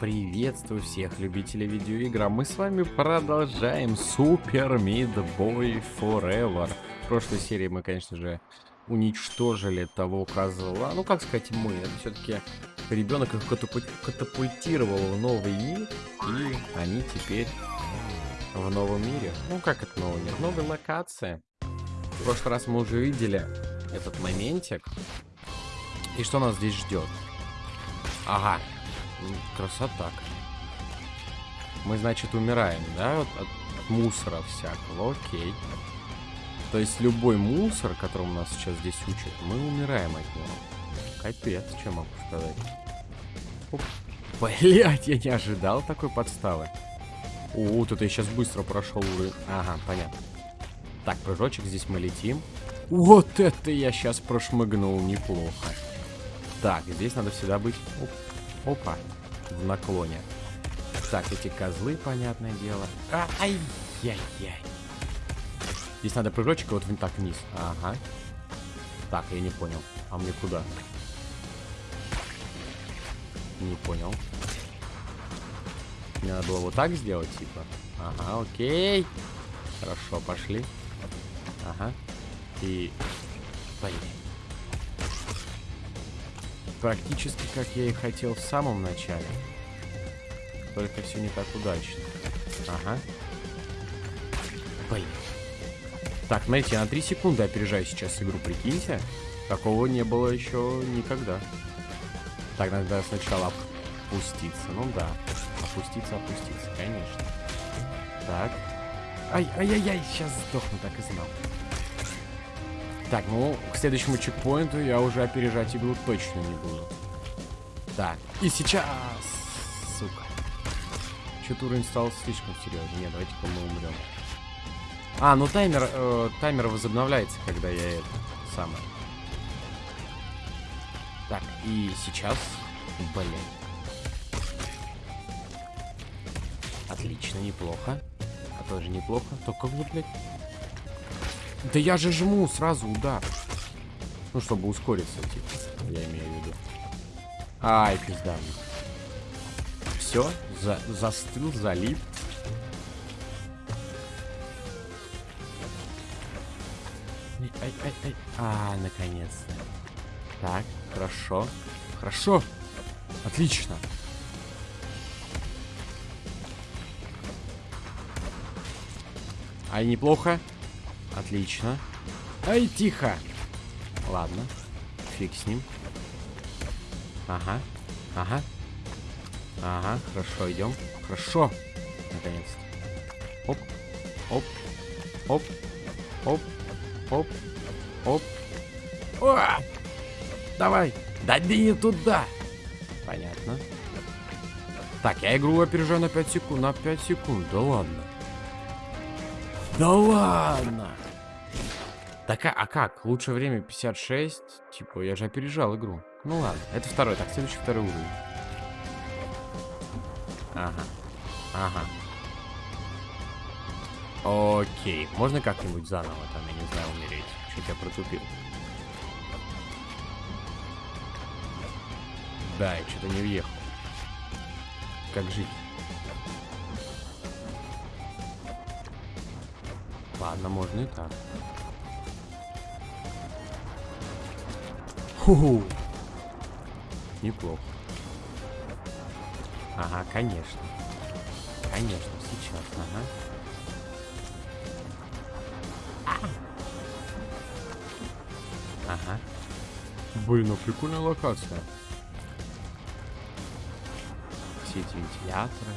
Приветствую всех любителей видеоигр. Мы с вами продолжаем Super Meat Boy Forever. В прошлой серии мы, конечно же, уничтожили того козла. Ну, как сказать, мы. Это все-таки ребенок их катапультировал в новый мир. И они теперь в новом мире. Ну, как это новый мир? Новая локация. В прошлый раз мы уже видели этот моментик. И что нас здесь ждет? Ага, Красота. Мы, значит, умираем, да, от, от мусора всякого. Окей. То есть любой мусор, которому нас сейчас здесь учат, мы умираем от него. Капец, что могу сказать. Блять, я не ожидал такой подставы. О, тут я сейчас быстро прошел уровень. Ага, понятно. Так, прыжочек, здесь мы летим. Вот это я сейчас прошмыгнул неплохо. Так, здесь надо всегда быть... Оп. Опа. В наклоне. Так, эти козлы, понятное дело. Ай-яй-яй. Здесь надо прыжочек вот так вниз. Ага. Так, я не понял. А мне куда? Не понял. Мне надо было вот так сделать, типа. Ага, окей. Хорошо, пошли. Ага. И... Блин практически как я и хотел в самом начале. Только все не так удачно. Ага. Блин. Так, я на 3 секунды опережаю сейчас игру, прикиньте. Такого не было еще никогда. Так, надо сначала опуститься. Ну да. Опуститься, опуститься, конечно. Так. Ай-ай-яй, сейчас сдохну, так и знал. Так, ну, к следующему чекпоинту я уже опережать игру точно не буду. Так, и сейчас... Сука. Что-то уровень стал слишком серьезный. Нет, давайте-ка мы умрем. А, ну таймер, э, таймер возобновляется, когда я это самое. Так, и сейчас... Блин. Отлично, неплохо. А тоже неплохо. Только вот, блядь, да я же жму сразу удар. Ну, чтобы ускориться, типа, я имею в виду. Ай, пизда. Все, за застыл, залип. Ай, ай, ай, ай. А, наконец-то. Так, хорошо. Хорошо. Отлично. Ай, неплохо. Отлично. Ай, тихо. Ладно. Фиг с ним. Ага. Ага. Ага, хорошо, идем. Хорошо. Наконец-то. Оп. Оп. Оп. Оп. Оп. Оп. О! Давай. Да не туда. Понятно. Так, я игру опережаю на 5 секунд. На 5 секунд. Да ладно. Да ладно. Так, а, а как? Лучшее время 56. Типа, я же опережал игру. Ну ладно, это второй. Так, следующий второй уровень. Ага. Ага. Окей. Можно как-нибудь заново там, я не знаю, умереть? Чуть я протупил. Да, я что-то не въехал. Как жить? Ладно, можно и так. Ху-ху. Неплохо. Ага, конечно. Конечно, сейчас, ага. Ага. Блин, ну прикольная локация. Все эти вентиляторы.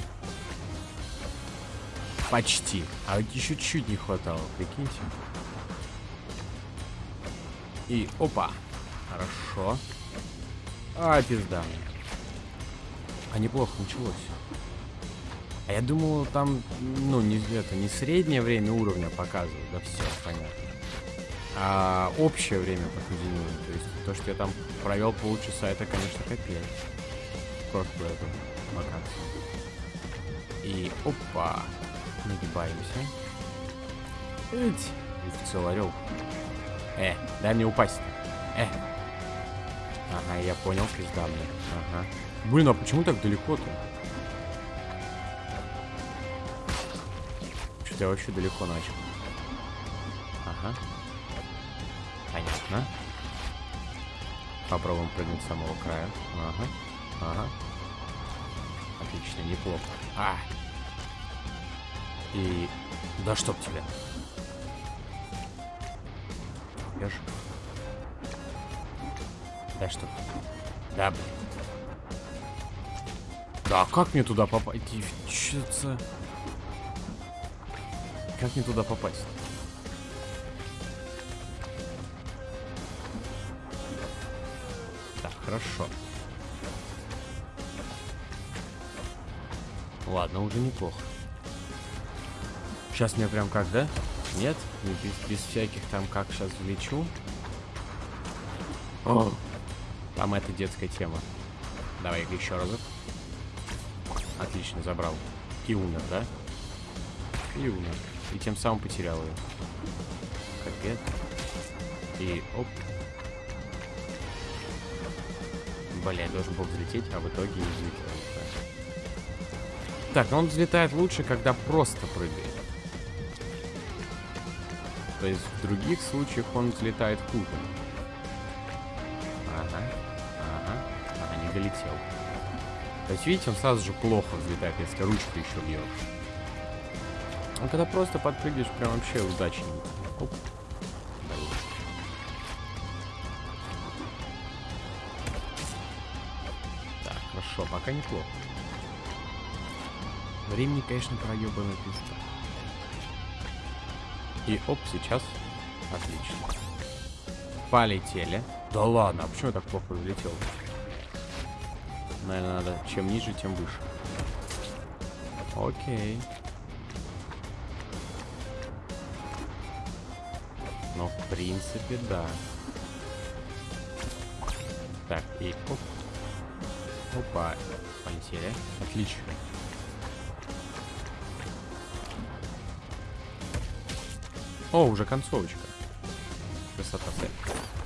Почти. А вот еще чуть не хватало, прикиньте. И опа. Хорошо. А, пизда. А неплохо началось. А я думал, там, ну, не это, не среднее время уровня показывают. Да все, понятно. А общее время прохождения. То есть то, что я там провел полчаса, это, конечно, капец. Прошлую эту локацию. И опа. Нагибаемся. Эть. И в орел. Э, дай мне упасть. Э. Ага, я понял, пизда мне. Ага. Блин, а почему так далеко-то? Что-то я вообще далеко начал. Ага. Понятно. Попробуем прыгнуть с самого края. Ага. Ага. Отлично, неплохо. А! И... Да чтоб тебя. Я. Да что? Да, блин. Да, как мне туда попасть? Девчица. Как мне туда попасть? Так, хорошо. Ладно, уже неплохо. Сейчас мне прям как, да? Нет? Без, без всяких там как сейчас влечу. О, там это детская тема. Давай еще разок. Отлично, забрал. И умер, да? И умер. И тем самым потерял ее. Капец. И оп. Бля, должен был взлететь, а в итоге не взлетел. Так, он взлетает лучше, когда просто прыгает. То есть в других случаях он взлетает хуже. Долетел. То есть, видите, он сразу же плохо взлетает, если ручку еще бьет. А когда просто подпрыгиваешь, прям вообще удачнее. Оп. Так, хорошо, пока неплохо. Времени, конечно, проебанный пизда. И оп, сейчас. Отлично. Полетели. Да ладно, а почему я так плохо взлетел? Наверное, надо чем ниже, тем выше. Окей. Но в принципе, да. Так, и оп. Опа. Полетели. Отлично. О, уже концовочка. Красота.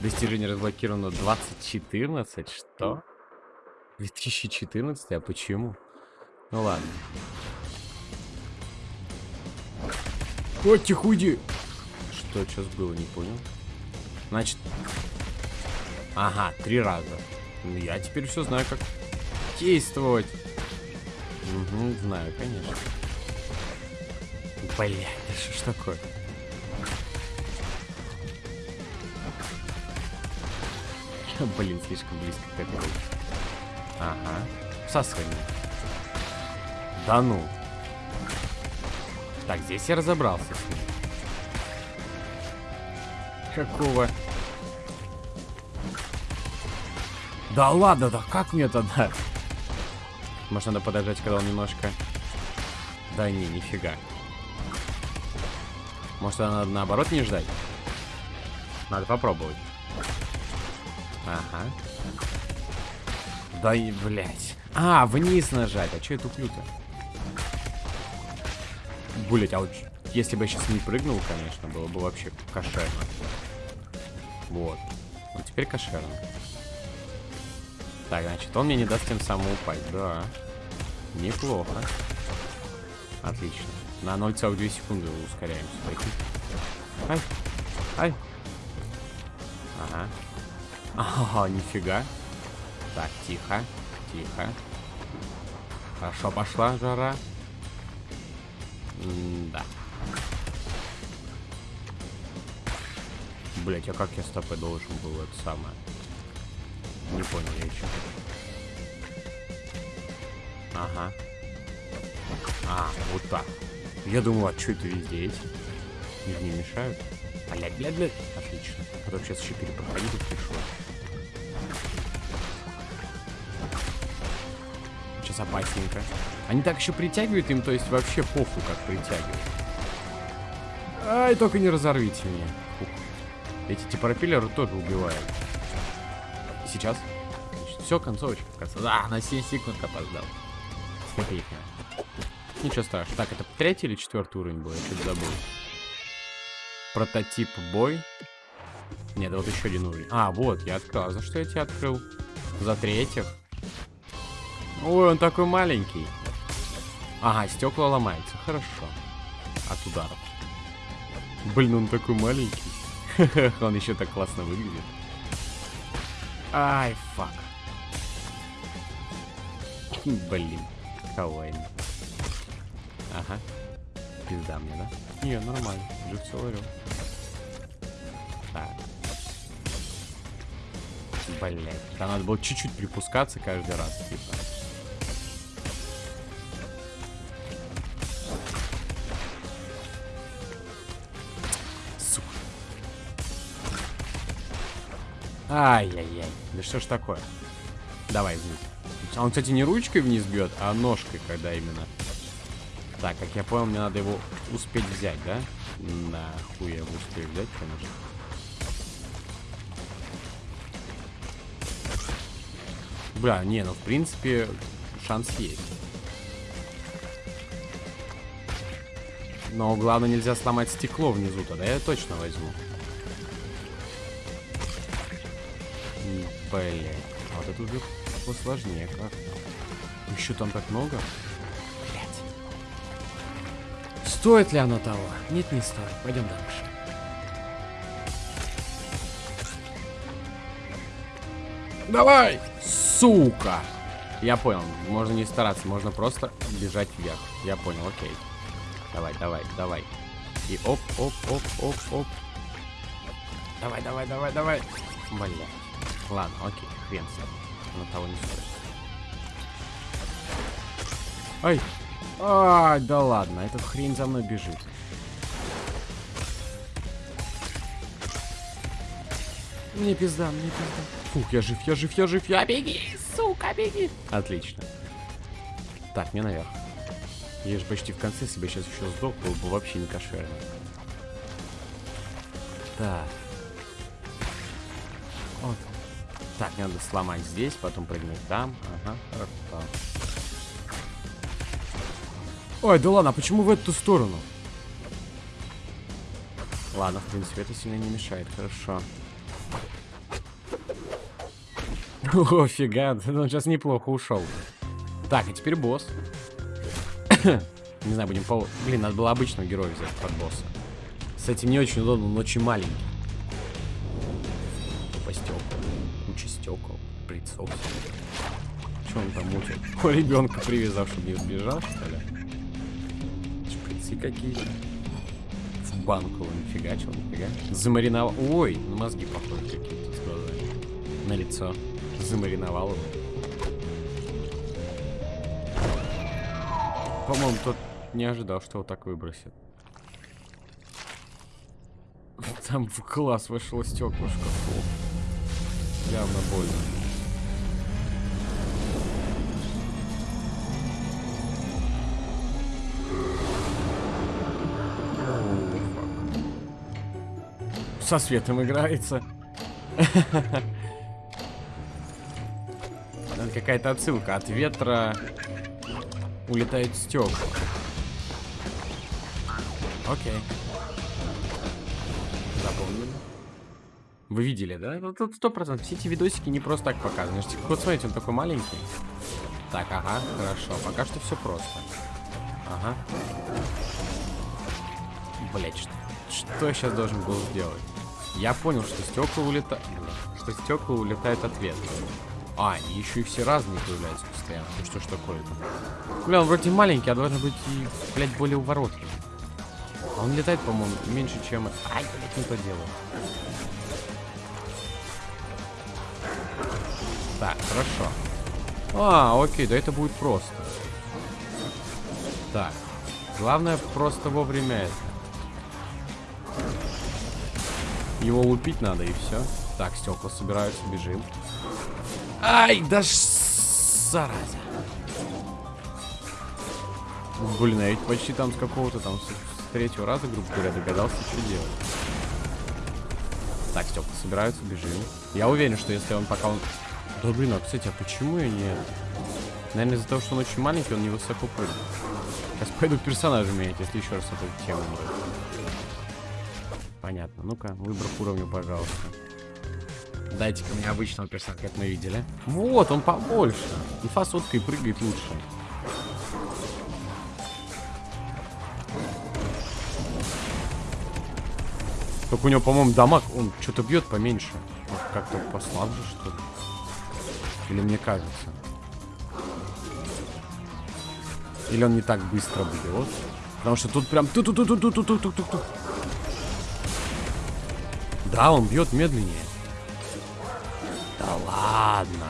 Достижение разблокировано 2014. Что? 2014? А почему? Ну ладно. О, тихуди! Что сейчас было, не понял. Значит... Ага, три раза. Ну, я теперь все знаю, как действовать. Угу, знаю, конечно. Блять, да что ж такое? Блин, слишком близко к этому. Ага. Всасывание. Да ну. Так, здесь я разобрался с ним. Какого? Да ладно, да как мне тогда? Может, надо подождать, когда он немножко... Да не, нифига. Может, надо наоборот не ждать? Надо попробовать. Ага. Да и, блядь. А, вниз нажать. А что я туплю-то? Блять, а вот если бы я сейчас не прыгнул, конечно, было бы вообще кошерно. Вот. Вот теперь кошерно. Так, значит, он мне не даст тем самым упасть. Да. Неплохо. Отлично. На 0,2 секунды ускоряемся. Ай. Ай. Ага. Ага, нифига. Так, тихо, тихо. Хорошо пошла жара. М да. Блять, а как я стопы должен был это самое? Не понял я еще. Ага. А, вот так. Я думал, а что это везде эти? Не мешают? Блядь, блядь, блядь. Отлично. А то сейчас еще перепроходить пришлось. Сейчас опасненько. Они так еще притягивают им, то есть вообще похуй, как притягивают. Ай, только не разорвите меня. Фух. Эти типа пропеллеры тоже убивают. Сейчас. все, концовочка. Да, на 7 секунд опоздал. Смотрите. Ничего страшного. Так, это третий или четвертый уровень был? Я что-то забыл. Прототип бой. Нет, вот еще один уровень. А, вот, я открыл. За что я тебя открыл? За третьих. Ой, он такой маленький. Ага, стекла ломаются. Хорошо. от ударов. Блин, он такой маленький. он еще так классно выглядит. Ай, фак. Блин, кавайно. Ага. Пизда мне, да? Не, нормально. Уже все орел. Так. Блять. Там надо было чуть-чуть припускаться каждый раз, типа. Ай-яй-яй. Да что ж такое? Давай вниз. А он, кстати, не ручкой вниз бьет, а ножкой, когда именно. Так, как я понял, мне надо его успеть взять, да? Нахуй я его успею взять, конечно. Бля, не, ну в принципе шанс есть. Но главное нельзя сломать стекло внизу, тогда я точно возьму. Блять, а вот это уже посложнее как-то. Еще там так много. Блять. Стоит ли оно того? Нет, не стоит. Пойдем дальше. Давай! Сука! Я понял, можно не стараться, можно просто бежать вверх. Я понял, окей. Давай, давай, давай. И оп, оп, оп, оп, оп. Давай, давай, давай, давай. Бля. Ладно, окей, хрен с тобой. На того не стоит. Ай! Ай, да ладно, этот хрень за мной бежит. Мне пизда, мне пизда. Фух, я жив, я жив, я жив, я беги, сука, беги. Отлично. Так, мне наверх. Я же почти в конце себя сейчас еще сдох, был бы вообще не кошерно. Так. Так, мне надо сломать здесь, потом прыгнуть там. Ага, хорошо. Ой, да ладно, а почему в эту сторону? Ладно, в принципе, это сильно не мешает, хорошо. О, фига, он сейчас неплохо ушел. Так, а теперь босс. не знаю, будем по... Блин, надо было обычного героя взять под босса. С этим не очень удобно, он очень маленький. По стекла. Куча стекол. Прицел. Что он там мутит? О, ребенка привязав, чтобы не сбежал, что ли? Шприцы какие-то. В банку, нифига, чего, нифига. Замариновал. Ой, на мозги похожи какие-то с глазами. На лицо замариновал его. По-моему, тот не ожидал, что вот так выбросит. Там в класс вошло стеклышко. Явно больно. Со светом играется. какая-то отсылка. От ветра улетают стекла. Окей. Запомнили. Вы видели, да? Ну, тут сто процентов. Все эти видосики не просто так показаны. Вот смотрите, он такой маленький. Так, ага, хорошо. Пока что все просто. Ага. Блять, что, что я сейчас должен был сделать? Я понял, что стекла улетают. Что стекла улетают от ветра. А, они еще и все разные появляются постоянно. Ну что ж такое-то? Бля, он вроде маленький, а должен быть и, блядь, более уворотливый. А он летает, по-моему, меньше, чем... Ай, блядь, не то дело. Так, хорошо. А, окей, да это будет просто. Так. Главное просто вовремя это. Его лупить надо и все. Так, стекла собираются, бежим. Ай, да ж... Зараза. Блин, я ведь почти там с какого-то там, с, третьего раза, грубо говоря, догадался, что делать. Так, стекла собираются, бежим. Я уверен, что если он пока он... Да блин, а кстати, а почему я не... Наверное, из-за того, что он очень маленький, он не высоко прыгает. Сейчас пойду персонажа менять, если еще раз эту тему. Понятно. Ну-ка, выбор уровня, пожалуйста. Дайте-ка мне обычного персонажа, как мы видели. Вот, он побольше. И фасоткой прыгает лучше. Только у него, по-моему, дамаг, он что-то бьет поменьше. Как-то послабже, что ли? Или мне кажется? Или он не так быстро бьет? Потому что тут прям ту ту ту ту ту ту ту ту ту Да, он бьет медленнее. Да ладно.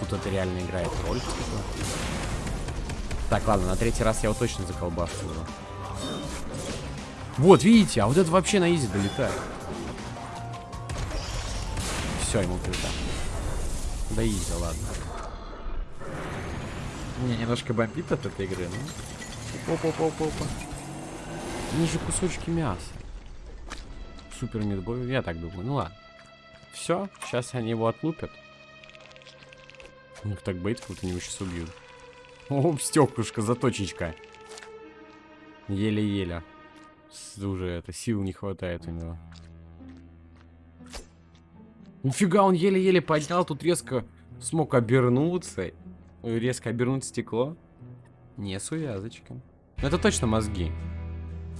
Тут это реально играет роль. Так, ладно, на третий раз я его точно заколбашу. Вот, видите, а вот это вообще на изи долетает. Все, ему пизда. Да изи, ладно. Мне немножко бомбит от этой игры, ну. Опа-опа-опа-опа. Они же кусочки мяса. Супер мидбой, я так думаю. Ну ладно. Все, сейчас они его отлупят. У них так бейт, вот они его сейчас убьют. О, стеклышко, заточечка. Еле-еле. Уже это, сил не хватает у него. Нифига, он еле-еле поднял, тут резко смог обернуться. Резко обернуть стекло. Не с увязочкой. Это точно мозги.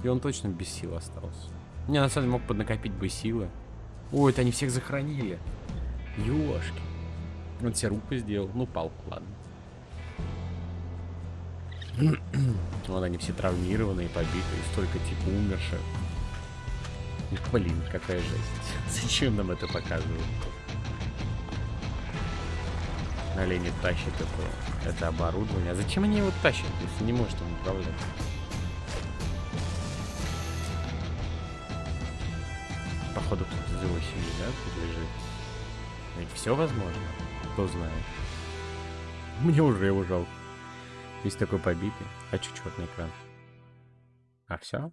И он точно без сил остался. Не, на самом деле мог поднакопить бы силы. Ой, это они всех захоронили. Ёшки. Он себе руку сделал. Ну, палку, ладно. Вот они все травмированные, побитые, столько типа умерших. Блин, какая жесть. Зачем нам это показывают? Олени тащит это, это оборудование. А зачем они его тащат, если не может им управлять? Походу кто-то из его семьи, да, тут лежит. Ведь все возможно. Кто знает. Мне уже его жалко. Весь такой побитый. Хочу черный экран. А все?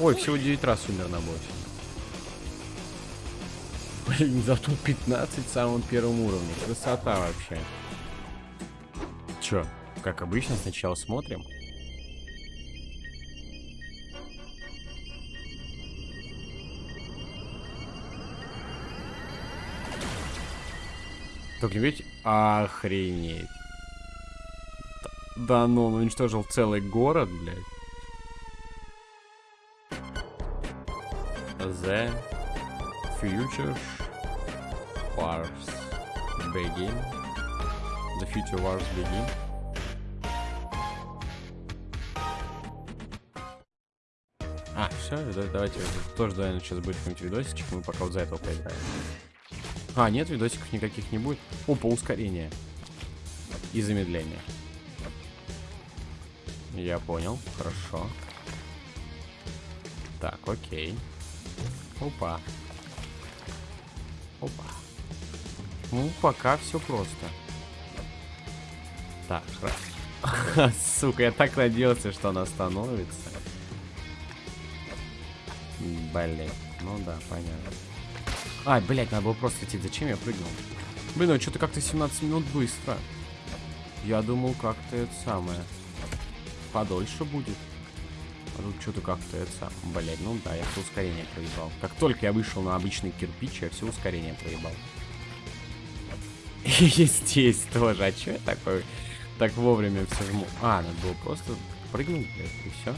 Ой, всего 9 раз умер на боссе. Блин, зато 15 в самом первом уровне. Красота вообще. Чё, как обычно, сначала смотрим. Только ведь охренеть. Да ну, он уничтожил целый город, блядь. The future wars begin. The future wars begin. А, все, давайте тоже, наверное, сейчас будет какой-нибудь видосичек, мы пока вот за этого поиграем. А, нет, видосиков никаких не будет. Опа, ускорение. И замедление. Я понял, хорошо. Так, окей. Опа. Опа. Ну, пока все просто. Так, раз. Сука, я так надеялся, что она остановится. Блин, ну да, понятно. А, блядь, надо было просто идти. Зачем я прыгнул? Блин, ну что-то как-то 17 минут быстро. Я думал, как-то это самое. Подольше будет. Тут что-то как-то это. Блядь, ну да, я все ускорение проебал. Как только я вышел на обычный кирпич, я все ускорение проебал. И здесь тоже. А что я такой? Так вовремя все жму. А, надо было просто прыгнуть, блядь, и все.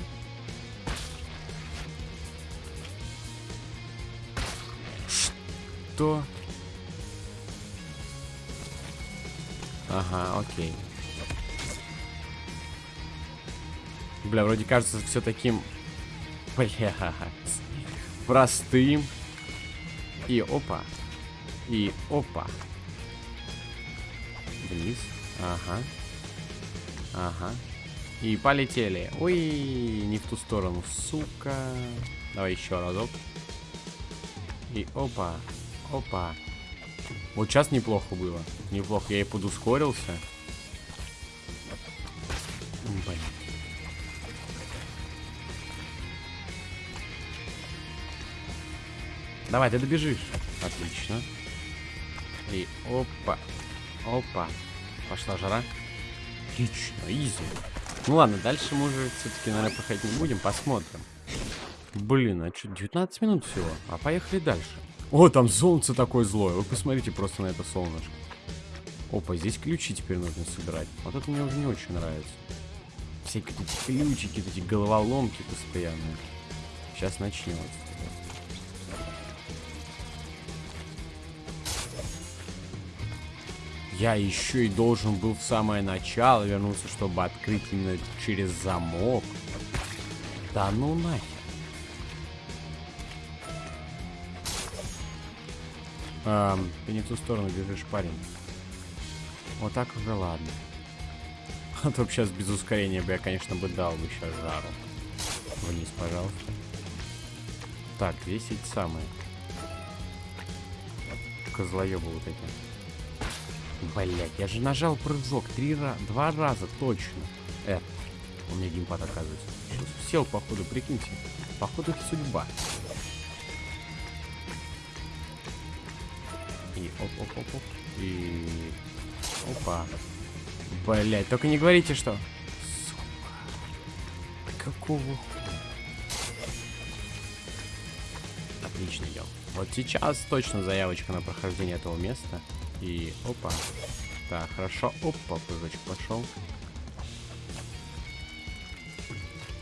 Что? Ага, окей. Бля, вроде кажется все таким... Бля, простым. И опа. И опа. Вниз. Ага. Ага. И полетели. Ой, не в ту сторону, сука. Давай еще разок. И опа. Опа. Вот сейчас неплохо было. Неплохо. Я и подускорился. Давай, ты добежишь. Отлично. И опа. Опа. Пошла жара. Отлично, изи. Ну ладно, дальше мы уже все-таки, наверное, проходить не будем. Посмотрим. Блин, а что, 19 минут всего? А поехали дальше. О, там солнце такое злое. Вы посмотрите просто на это солнышко. Опа, здесь ключи теперь нужно собирать. Вот это мне уже не очень нравится. всякие эти ключики, эти головоломки постоянные. Сейчас начнется. Я еще и должен был в самое начало вернуться, чтобы открыть именно через замок. Да ну нахер. Эм, ты не в ту сторону бежишь, парень. Вот так уже ладно. А то сейчас без ускорения бы я, конечно, бы дал бы сейчас жару. Вниз, пожалуйста. Так, эти самые. Козлоебы вот эти. Блять, я же нажал прыжок три раза, два раза точно. Э, у меня геймпад оказывается. Сейчас сел, походу, прикиньте. Походу, это судьба. И оп-оп-оп-оп. И... Опа. Блять, только не говорите, что... Сука. Какого Отлично идем. Вот сейчас точно заявочка на прохождение этого места. И опа. Так, хорошо. Опа, прыжочек пошел.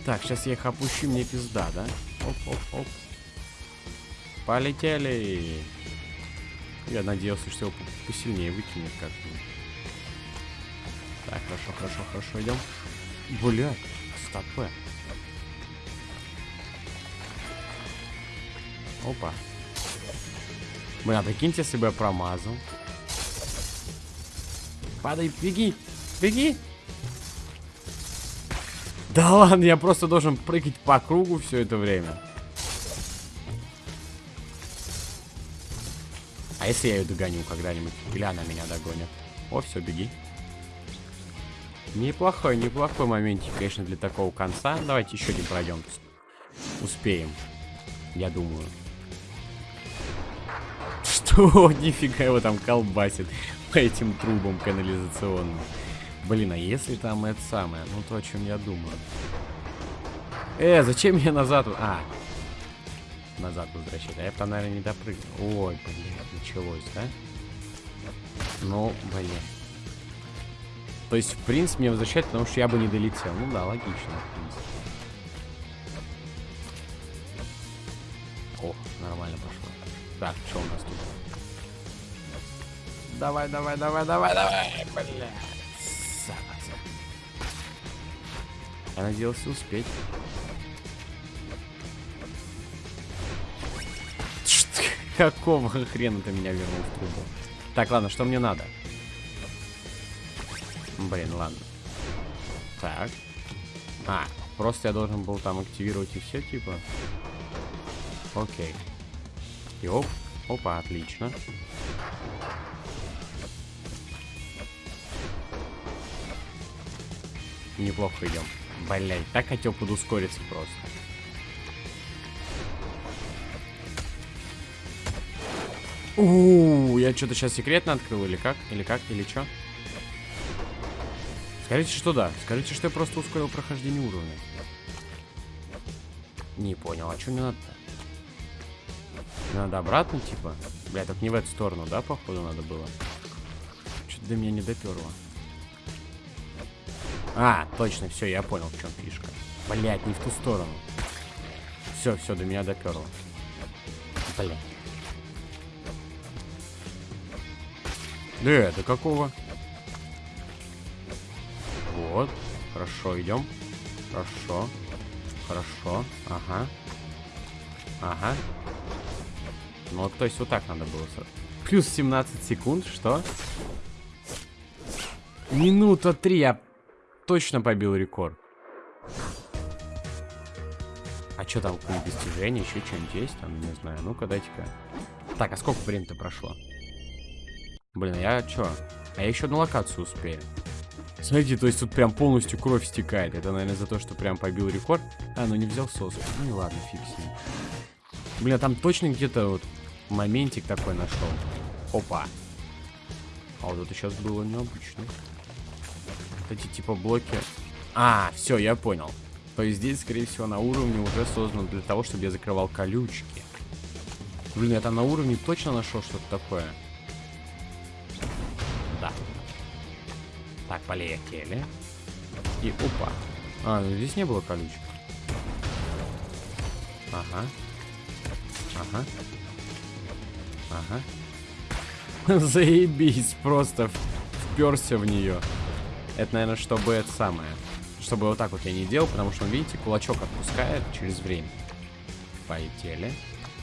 Так, сейчас я их опущу, мне пизда, да? Оп-оп-оп. Полетели. Я надеялся, что его посильнее выкинет как-нибудь. Так, хорошо, хорошо, хорошо, идем. Блядь, стопэ. Опа. Бля, прикиньте, если бы я промазал. Падай, беги, беги. Да ладно, я просто должен прыгать по кругу все это время. А если я ее догоню когда-нибудь? Или она меня догонит? О, все, беги. Неплохой, неплохой моментик, конечно, для такого конца. Давайте еще один пройдем. Успеем. Я думаю. Что? Нифига его там колбасит по этим трубам канализационным. Блин, а если там это самое? Ну, то, о чем я думаю. Э, зачем я назад... А, назад возвращать. А я там, наверное, не допрыгнул. Ой, блин, началось, да? Ну, блин. То есть, в принципе, мне возвращать, потому что я бы не долетел. Ну да, логично, в принципе. О, нормально пошло. Так, что у нас тут? Давай, давай, давай, давай, давай, бля. Зараза. Я надеялся успеть. Какого хрена ты меня вернул в трубу? Так, ладно, что мне надо? Блин, ладно. Так. А, просто я должен был там активировать и все, типа. Окей. И оп. Опа, отлично. Неплохо идем. Блять, так хотел подускориться просто. У, -у, -у я что-то сейчас секретно открыл или как? Или как? Или что? Скажите, что да. Скажите, что я просто ускорил прохождение уровня. Не понял, а что мне надо-то? Надо обратно, типа? Бля, так не в эту сторону, да, походу, надо было? Что-то до меня не доперло. А, точно, все, я понял, в чем фишка. Блять, не в ту сторону. Все, все, до меня доперло. Блять. Да это какого? Вот. Хорошо, идем. Хорошо. Хорошо. Ага. Ага. Ну, вот, то есть вот так надо было. Плюс 17 секунд, что? Минута 3, я точно побил рекорд. А что там, какие достижения, еще что-нибудь есть там, не знаю. Ну-ка, дайте-ка. Так, а сколько времени-то прошло? Блин, я что? А я еще одну локацию успею. Смотрите, то есть тут прям полностью кровь стекает. Это, наверное, за то, что прям побил рекорд. А, ну не взял сос. Ну и ладно, фиг ним. Бля, там точно где-то вот моментик такой нашел. Опа. А вот это сейчас было необычно. Эти типа блоки. А, все, я понял. То есть здесь, скорее всего, на уровне уже создано для того, чтобы я закрывал колючки. Блин, я там на уровне точно нашел что-то такое. Да. Так, полетели. И опа. А, ну здесь не было колючек. Ага. Ага. Ага. Заебись, просто вперся в нее. Это, наверное, чтобы это самое. Чтобы вот так вот я не делал, потому что, видите, кулачок отпускает через время. Полетели.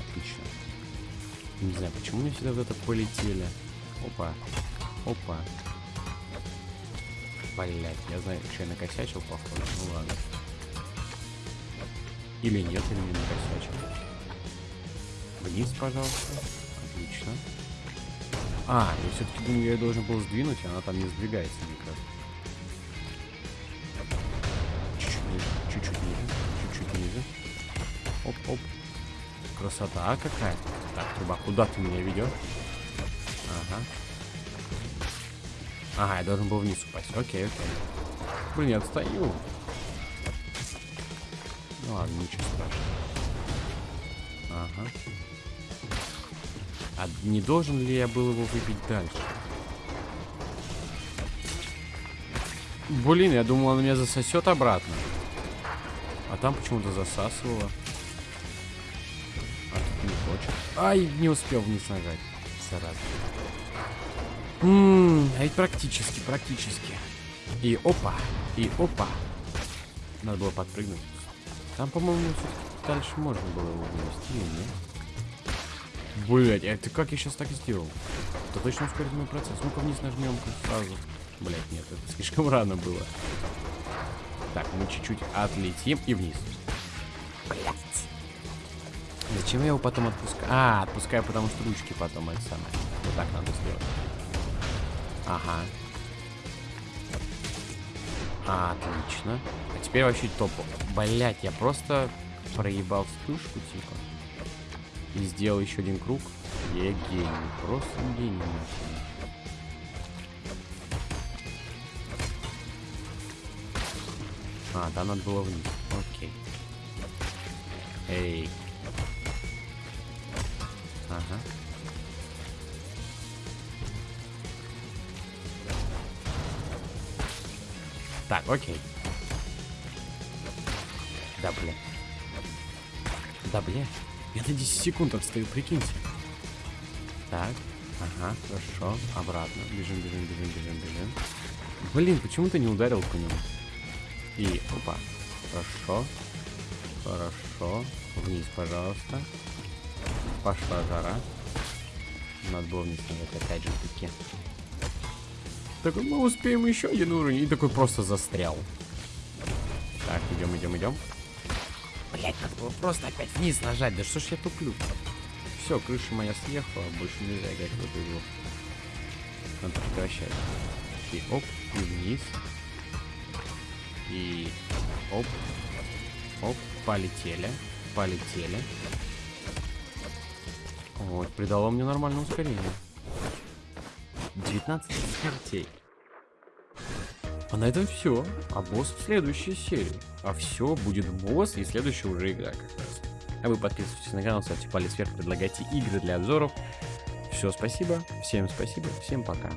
Отлично. Не знаю, почему мне всегда вот это полетели. Опа. Опа. Блять, я знаю, что я накосячил, походу. Ну ладно. Или нет, или не накосячил. Вниз, пожалуйста. Отлично. А, я все-таки думаю, я должен был сдвинуть, а она там не сдвигается никак. Красота какая. Так, труба, куда ты меня ведешь? Ага. Ага, я должен был вниз упасть. Окей, окей. Блин, я отстаю. Ну ладно, ничего страшного. Ага. А не должен ли я был его выпить дальше? Блин, я думал, он меня засосет обратно. А там почему-то засасывало. Ай, не успел вниз нажать. Зараза. Ммм, а ведь практически, практически. И опа, и опа. Надо было подпрыгнуть. Там, по-моему, дальше можно было его вынести, или нет? Блять, а это как я сейчас так сделал? Это точно ускорит мой процесс. Ну-ка вниз нажмем сразу. Блять, нет, это слишком рано было. Так, мы чуть-чуть отлетим и вниз. Зачем я его потом отпускаю? А, отпускаю, потому что ручки потом это самое. Вот так надо сделать. Ага. Отлично. А теперь вообще топ. Блять, я просто проебал вспышку, типа. И сделал еще один круг. Я гений. Просто гений. А, да, надо было вниз. Окей. Эй. Так, окей. Да, бля. Да, бля. Я на 10 секунд отстаю, прикиньте. Так, ага, хорошо. Обратно. Бежим, бежим, бежим, бежим, бежим. Блин, почему ты не ударил по нему? И, опа. Хорошо. Хорошо. Вниз, пожалуйста. Пошла жара. Надо было вниз опять же таки. Так мы успеем еще один уровень. И такой просто застрял. Так, идем, идем, идем. Блять, надо было просто опять вниз нажать. Да что ж я туплю? Все, крыша моя съехала, больше нельзя играть в эту игру. Надо прекращать. И оп, и вниз. И оп. Оп, полетели. Полетели. Вот, придало мне нормальное ускорение. 19 смертей. А на этом все. А босс в следующей серии. А все, будет босс и следующая уже игра как раз. А вы подписывайтесь на канал, ставьте палец вверх, предлагайте игры для обзоров. Все, спасибо. Всем спасибо. Всем пока.